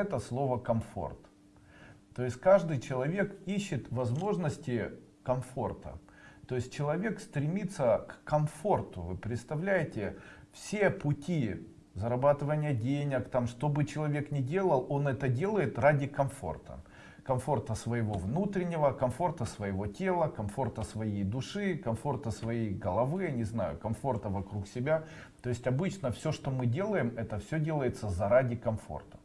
это слово комфорт. То есть каждый человек ищет возможности комфорта. То есть человек стремится к комфорту. Вы представляете, все пути зарабатывания денег, там, что бы человек ни делал, он это делает ради комфорта. Комфорта своего внутреннего, комфорта своего тела, комфорта своей души, комфорта своей головы, не знаю, комфорта вокруг себя. То есть обычно все, что мы делаем, это все делается заради комфорта.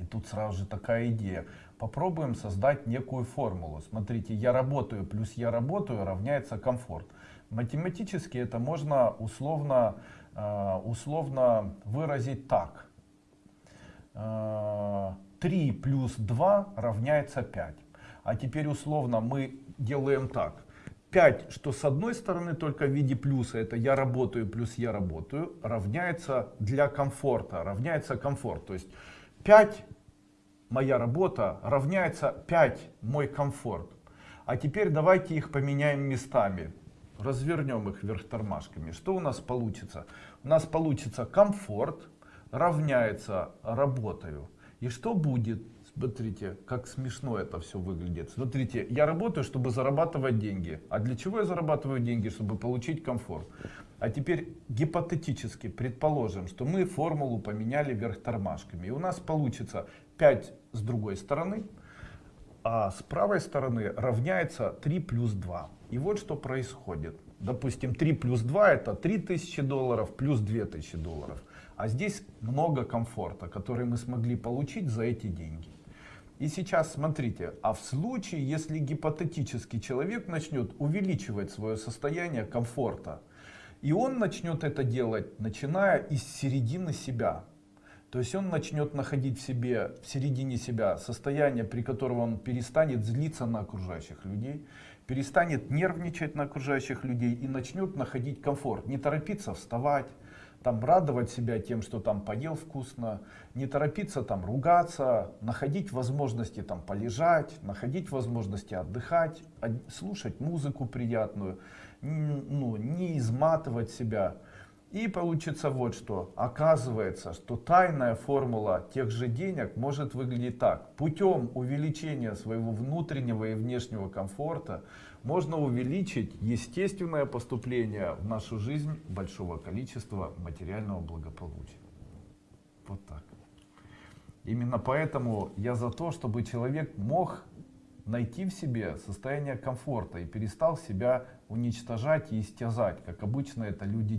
И тут сразу же такая идея. Попробуем создать некую формулу. Смотрите, я работаю плюс я работаю равняется комфорт. Математически это можно условно, э, условно выразить так. 3 э, плюс 2 равняется 5. А теперь условно мы делаем так. 5, что с одной стороны только в виде плюса, это я работаю плюс я работаю, равняется для комфорта, равняется комфорт. То есть 5 моя работа равняется 5 мой комфорт. А теперь давайте их поменяем местами. Развернем их вверх тормашками. Что у нас получится? У нас получится комфорт равняется работаю. И что будет? Смотрите, как смешно это все выглядит. Смотрите, я работаю, чтобы зарабатывать деньги. А для чего я зарабатываю деньги? Чтобы получить комфорт. А теперь гипотетически предположим, что мы формулу поменяли вверх тормашками. И у нас получится 5 с другой стороны, а с правой стороны равняется 3 плюс 2. И вот что происходит. Допустим, 3 плюс 2 это 3000 долларов плюс 2000 долларов. А здесь много комфорта, который мы смогли получить за эти деньги. И сейчас смотрите, а в случае, если гипотетически человек начнет увеличивать свое состояние комфорта, и он начнет это делать, начиная из середины себя. То есть он начнет находить в себе, в середине себя состояние, при котором он перестанет злиться на окружающих людей, перестанет нервничать на окружающих людей и начнет находить комфорт. Не торопиться вставать, там радовать себя тем, что там поел вкусно, не торопиться там ругаться, находить возможности там полежать, находить возможности отдыхать, слушать музыку приятную, ну, не изматывать себя. И получится вот что. Оказывается, что тайная формула тех же денег может выглядеть так. Путем увеличения своего внутреннего и внешнего комфорта можно увеличить естественное поступление в нашу жизнь большого количества материального благополучия. Вот так. Именно поэтому я за то, чтобы человек мог найти в себе состояние комфорта и перестал себя уничтожать и истязать, как обычно это люди